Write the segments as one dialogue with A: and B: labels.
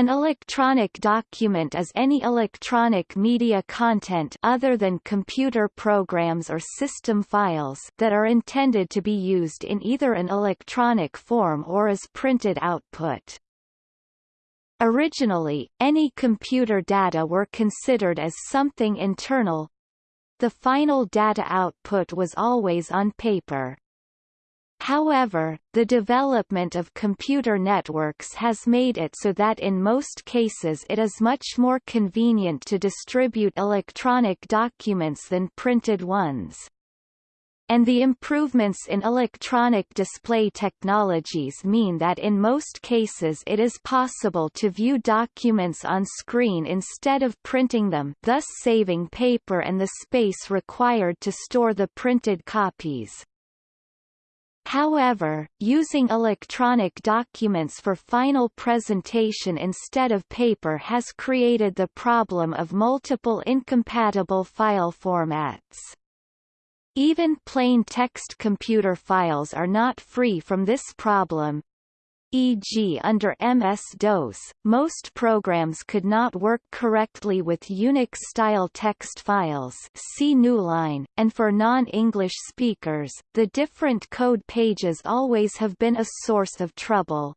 A: An electronic document is any electronic media content other than computer programs or system files that are intended to be used in either an electronic form or as printed output. Originally, any computer data were considered as something internal. The final data output was always on paper. However, the development of computer networks has made it so that in most cases it is much more convenient to distribute electronic documents than printed ones. And the improvements in electronic display technologies mean that in most cases it is possible to view documents on screen instead of printing them thus saving paper and the space required to store the printed copies. However, using electronic documents for final presentation instead of paper has created the problem of multiple incompatible file formats. Even plain text computer files are not free from this problem, e.g. under MS-DOS, most programs could not work correctly with Unix-style text files see Newline, and for non-English speakers, the different code pages always have been a source of trouble.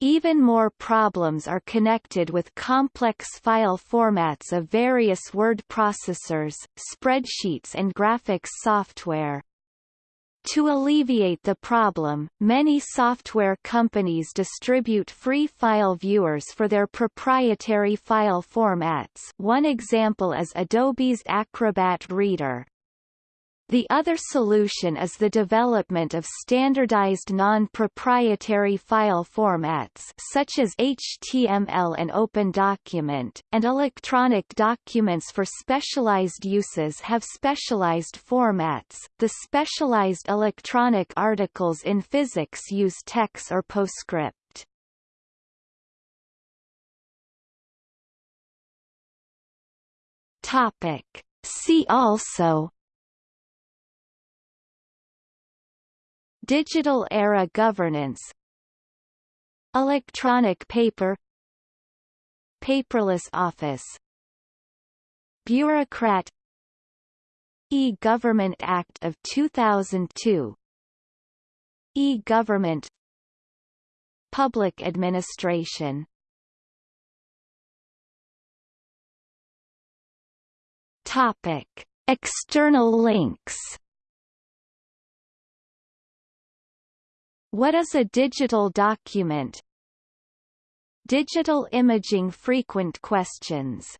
A: Even more problems are connected with complex file formats of various word processors, spreadsheets and graphics software. To alleviate the problem, many software companies distribute free file viewers for their proprietary file formats one example is Adobe's Acrobat Reader. The other solution is the development of standardized non-proprietary file formats such as HTML and OpenDocument, and electronic documents for specialized uses have specialized formats. The specialized electronic articles in physics use TeX or PostScript. Topic. See also Digital era governance Electronic paper Paperless office Bureaucrat E-Government Act of 2002 E-Government Public administration. External links What is a digital document? Digital imaging frequent questions